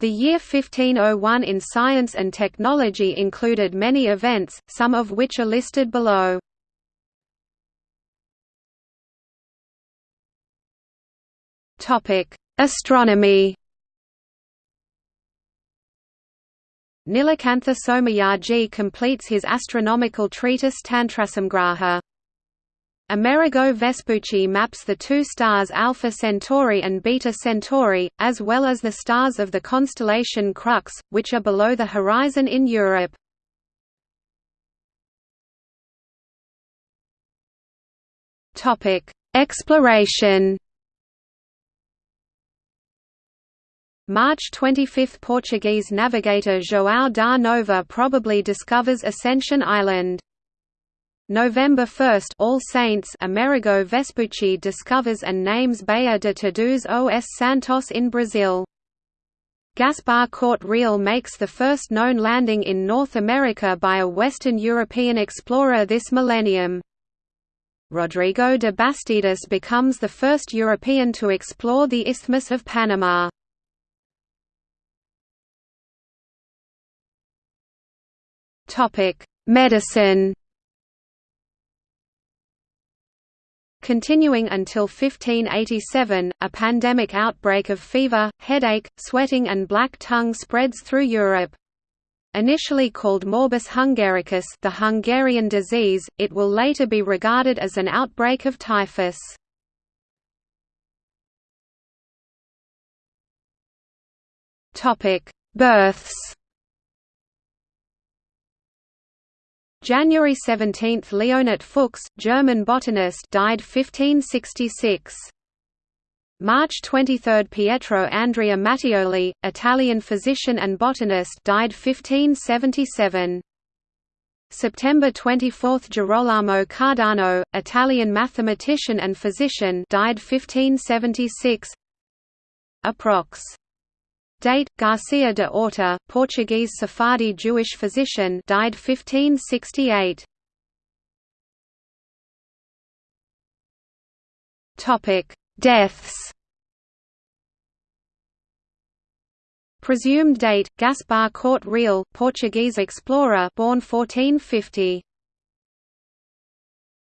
The year 1501 in science and technology included many events, some of which are listed below. Astronomy Nilakantha Somayaji completes his astronomical treatise Tantrasamgraha. Amerigo Vespucci maps the two stars Alpha Centauri and Beta Centauri, as well as the stars of the constellation Crux, which are below the horizon in Europe. Exploration March 25 – Portuguese navigator João da Nova probably discovers Ascension Island. November 1 All Saints Amerigo Vespucci discovers and names Baía de Todos os Santos in Brazil. Gaspar Corte Real makes the first known landing in North America by a Western European explorer this millennium. Rodrigo de Bastidas becomes the first European to explore the Isthmus of Panama. Medicine Continuing until 1587, a pandemic outbreak of fever, headache, sweating and black tongue spreads through Europe. Initially called morbus hungaricus the Hungarian disease, it will later be regarded as an outbreak of typhus. Births January 17 – Leonhard Fuchs, German botanist died 1566. March 23 – Pietro Andrea Mattioli, Italian physician and botanist died 1577. September 24 – Girolamo Cardano, Italian mathematician and physician died 1576 Approx. Date: Garcia de Orta, Portuguese Sephardi Jewish physician, died 1568. Topic: Deaths. Presumed date: Gaspar Corte Real, Portuguese explorer, born 1450.